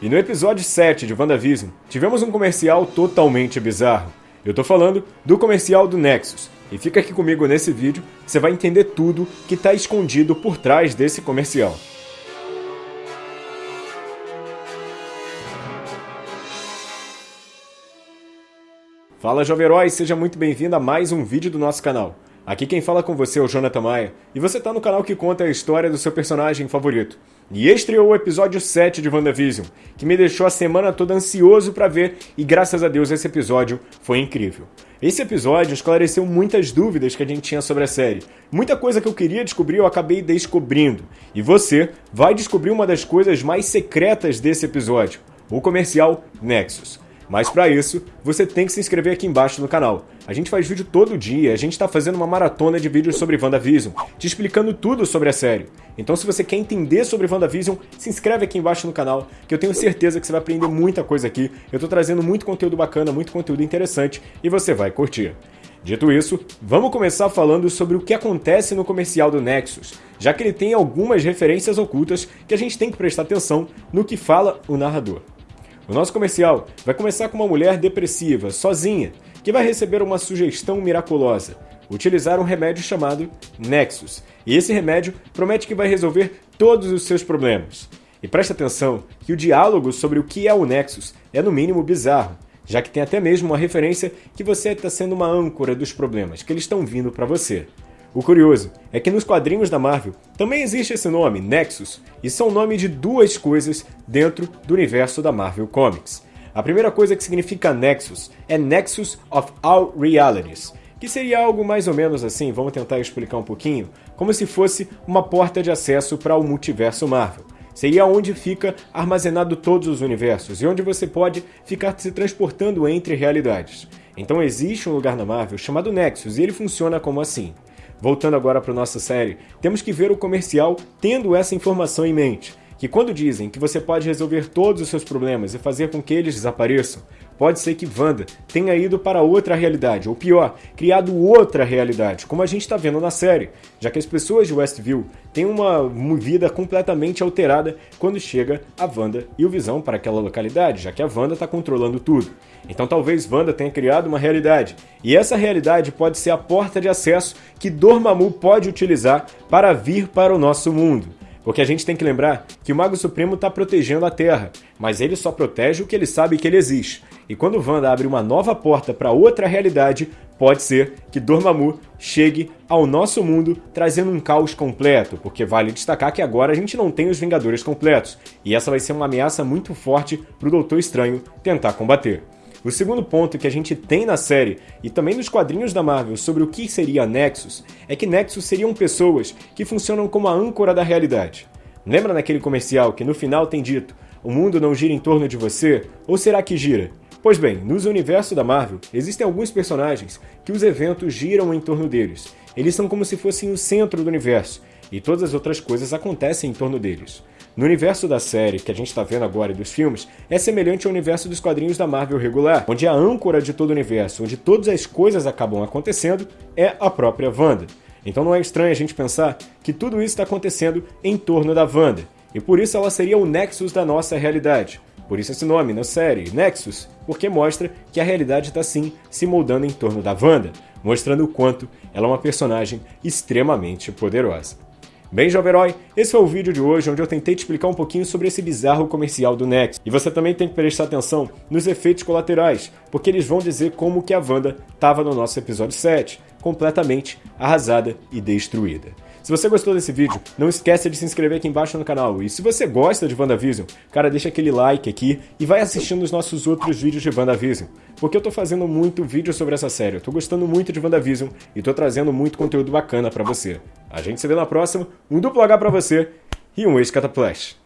E no episódio 7 de WandaVision, tivemos um comercial totalmente bizarro. Eu tô falando do comercial do Nexus. E fica aqui comigo nesse vídeo, você vai entender tudo que está escondido por trás desse comercial. Fala Jovem Herói, seja muito bem-vindo a mais um vídeo do nosso canal. Aqui quem fala com você é o Jonathan Maia, e você está no canal que conta a história do seu personagem favorito. E estreou o episódio 7 de WandaVision, que me deixou a semana toda ansioso para ver, e graças a Deus esse episódio foi incrível. Esse episódio esclareceu muitas dúvidas que a gente tinha sobre a série. Muita coisa que eu queria descobrir eu acabei descobrindo. E você vai descobrir uma das coisas mais secretas desse episódio, o comercial Nexus. Mas para isso, você tem que se inscrever aqui embaixo no canal. A gente faz vídeo todo dia, a gente está fazendo uma maratona de vídeos sobre WandaVision, te explicando tudo sobre a série. Então se você quer entender sobre WandaVision, se inscreve aqui embaixo no canal, que eu tenho certeza que você vai aprender muita coisa aqui. Eu estou trazendo muito conteúdo bacana, muito conteúdo interessante, e você vai curtir. Dito isso, vamos começar falando sobre o que acontece no comercial do Nexus, já que ele tem algumas referências ocultas que a gente tem que prestar atenção no que fala o narrador. O nosso comercial vai começar com uma mulher depressiva, sozinha, que vai receber uma sugestão miraculosa: utilizar um remédio chamado Nexus. E esse remédio promete que vai resolver todos os seus problemas. E preste atenção que o diálogo sobre o que é o Nexus é no mínimo bizarro, já que tem até mesmo uma referência que você está sendo uma âncora dos problemas que eles estão vindo para você. O curioso é que nos quadrinhos da Marvel também existe esse nome, Nexus, e são nome de duas coisas dentro do universo da Marvel Comics. A primeira coisa que significa Nexus é Nexus of All Realities, que seria algo mais ou menos assim, vamos tentar explicar um pouquinho, como se fosse uma porta de acesso para o multiverso Marvel. Seria onde fica armazenado todos os universos e onde você pode ficar se transportando entre realidades. Então existe um lugar na Marvel chamado Nexus e ele funciona como assim. Voltando agora para nossa série, temos que ver o comercial tendo essa informação em mente. Que quando dizem que você pode resolver todos os seus problemas e fazer com que eles desapareçam, pode ser que Wanda tenha ido para outra realidade, ou pior, criado outra realidade, como a gente está vendo na série, já que as pessoas de Westview têm uma vida completamente alterada quando chega a Wanda e o Visão para aquela localidade, já que a Wanda está controlando tudo. Então talvez Wanda tenha criado uma realidade, e essa realidade pode ser a porta de acesso que Dormammu pode utilizar para vir para o nosso mundo. Porque a gente tem que lembrar que o Mago Supremo está protegendo a Terra, mas ele só protege o que ele sabe que ele existe. E quando Wanda abre uma nova porta para outra realidade, pode ser que Dormammu chegue ao nosso mundo trazendo um caos completo, porque vale destacar que agora a gente não tem os Vingadores completos, e essa vai ser uma ameaça muito forte para o Doutor Estranho tentar combater. O segundo ponto que a gente tem na série e também nos quadrinhos da Marvel sobre o que seria Nexus é que Nexus seriam pessoas que funcionam como a âncora da realidade. Lembra naquele comercial que no final tem dito: o mundo não gira em torno de você? Ou será que gira? Pois bem, nos universos da Marvel existem alguns personagens que os eventos giram em torno deles. Eles são como se fossem o centro do universo e todas as outras coisas acontecem em torno deles. No universo da série que a gente está vendo agora e dos filmes, é semelhante ao universo dos quadrinhos da Marvel regular, onde a âncora de todo o universo, onde todas as coisas acabam acontecendo, é a própria Wanda. Então não é estranho a gente pensar que tudo isso está acontecendo em torno da Wanda, e por isso ela seria o Nexus da nossa realidade. Por isso esse nome na série, Nexus, porque mostra que a realidade está sim se moldando em torno da Wanda, mostrando o quanto ela é uma personagem extremamente poderosa. Bem, jovem herói, esse foi o vídeo de hoje onde eu tentei te explicar um pouquinho sobre esse bizarro comercial do Nex. E você também tem que prestar atenção nos efeitos colaterais, porque eles vão dizer como que a Wanda estava no nosso episódio 7, completamente arrasada e destruída. Se você gostou desse vídeo, não esqueça de se inscrever aqui embaixo no canal. E se você gosta de WandaVision, cara, deixa aquele like aqui e vai assistindo os nossos outros vídeos de WandaVision. Porque eu tô fazendo muito vídeo sobre essa série, eu tô gostando muito de WandaVision e tô trazendo muito conteúdo bacana para você. A gente se vê na próxima, um duplo H pra você e um ex-cataplash.